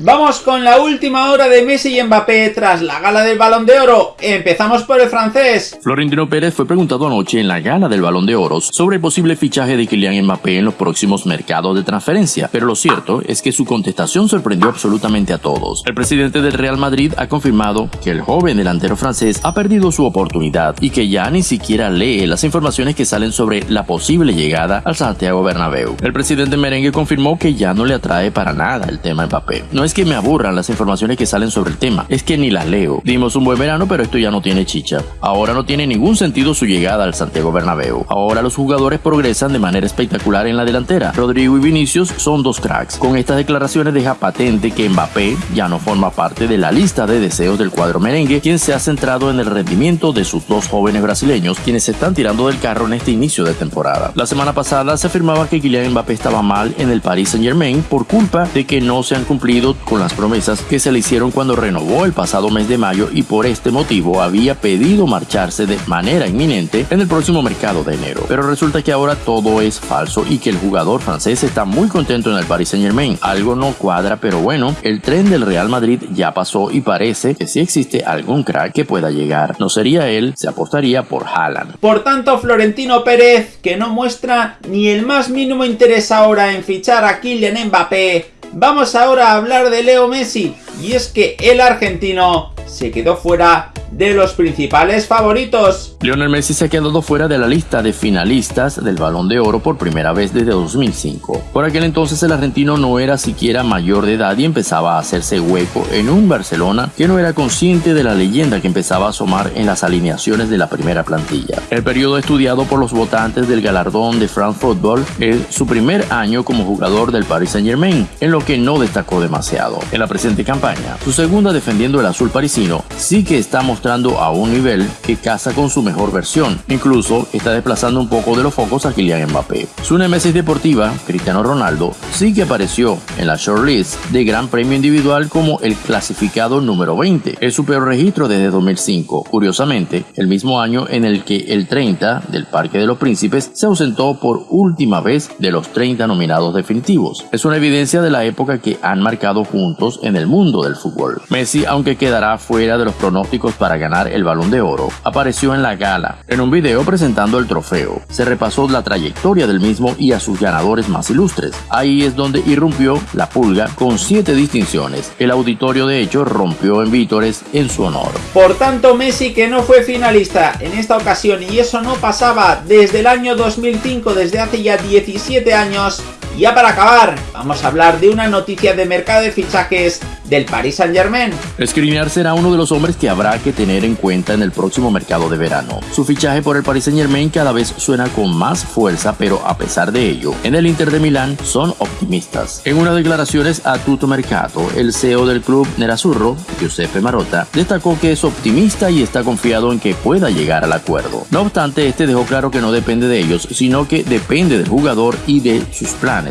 Vamos con la última hora de Messi y Mbappé tras la gala del Balón de Oro. Empezamos por el francés. Florentino Pérez fue preguntado anoche en la gala del Balón de Oro sobre el posible fichaje de Kylian Mbappé en los próximos mercados de transferencia, pero lo cierto es que su contestación sorprendió absolutamente a todos. El presidente del Real Madrid ha confirmado que el joven delantero francés ha perdido su oportunidad y que ya ni siquiera lee las informaciones que salen sobre la posible llegada al Santiago Bernabéu. El presidente merengue confirmó que ya no le atrae para nada el tema Mbappé. Es que me aburran las informaciones que salen sobre el tema, es que ni las leo. Dimos un buen verano, pero esto ya no tiene chicha. Ahora no tiene ningún sentido su llegada al Santiago Bernabéu. Ahora los jugadores progresan de manera espectacular en la delantera. Rodrigo y Vinicius son dos cracks. Con estas declaraciones deja patente que Mbappé ya no forma parte de la lista de deseos del cuadro merengue, quien se ha centrado en el rendimiento de sus dos jóvenes brasileños, quienes se están tirando del carro en este inicio de temporada. La semana pasada se afirmaba que Kylian Mbappé estaba mal en el Paris Saint Germain por culpa de que no se han cumplido con las promesas que se le hicieron cuando renovó el pasado mes de mayo y por este motivo había pedido marcharse de manera inminente en el próximo mercado de enero. Pero resulta que ahora todo es falso y que el jugador francés está muy contento en el Paris Saint Germain. Algo no cuadra, pero bueno, el tren del Real Madrid ya pasó y parece que si existe algún crack que pueda llegar, no sería él, se apostaría por Haaland. Por tanto, Florentino Pérez, que no muestra ni el más mínimo interés ahora en fichar a Kylian Mbappé, Vamos ahora a hablar de Leo Messi, y es que el argentino se quedó fuera de los principales favoritos. Lionel Messi se ha quedado fuera de la lista de finalistas del Balón de Oro por primera vez desde 2005. Por aquel entonces el argentino no era siquiera mayor de edad y empezaba a hacerse hueco en un Barcelona que no era consciente de la leyenda que empezaba a asomar en las alineaciones de la primera plantilla. El periodo estudiado por los votantes del galardón de France Football es su primer año como jugador del Paris Saint Germain, en lo que no destacó demasiado. En la presente campaña, su segunda defendiendo el azul parisino, sí que está a un nivel que casa con su mejor versión. Incluso está desplazando un poco de los focos a Kylian Mbappé. Su nemesis deportiva, Cristiano Ronaldo, sí que apareció en la shortlist de Gran Premio Individual como el clasificado número 20. Es su peor registro desde 2005. Curiosamente, el mismo año en el que el 30 del Parque de los Príncipes se ausentó por última vez de los 30 nominados definitivos. Es una evidencia de la época que han marcado juntos en el mundo del fútbol. Messi, aunque quedará fuera de los pronósticos para ganar el balón de oro, apareció en la gala, en un video presentando el trofeo. Se repasó la trayectoria del mismo y a sus ganadores más ilustres. Ahí es donde irrumpió la pulga con siete distinciones. El auditorio de hecho rompió en vítores en su honor. Por tanto, Messi que no fue finalista en esta ocasión y eso no pasaba desde el año 2005, desde hace ya 17 años, y ya para acabar, vamos a hablar de una noticia de mercado de fichajes del Paris Saint Germain. Skriniar será uno de los hombres que habrá que tener en cuenta en el próximo mercado de verano. Su fichaje por el Paris Saint Germain cada vez suena con más fuerza, pero a pesar de ello, en el Inter de Milán son optimistas. En unas declaraciones a Tutto Mercato, el CEO del club Nerazzurro, Giuseppe Marotta, destacó que es optimista y está confiado en que pueda llegar al acuerdo. No obstante, este dejó claro que no depende de ellos, sino que depende del jugador y de sus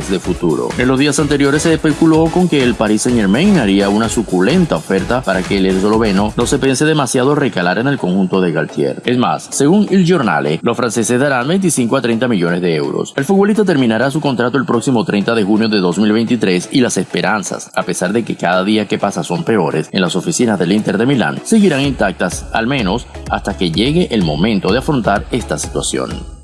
de futuro. En los días anteriores se especuló con que el Paris Saint Germain haría una suculenta oferta para que el esloveno no se pense demasiado recalar en el conjunto de Galtier. Es más, según Il Giornale, los franceses darán 25 a 30 millones de euros. El futbolista terminará su contrato el próximo 30 de junio de 2023 y las esperanzas, a pesar de que cada día que pasa son peores en las oficinas del Inter de Milán, seguirán intactas, al menos hasta que llegue el momento de afrontar esta situación.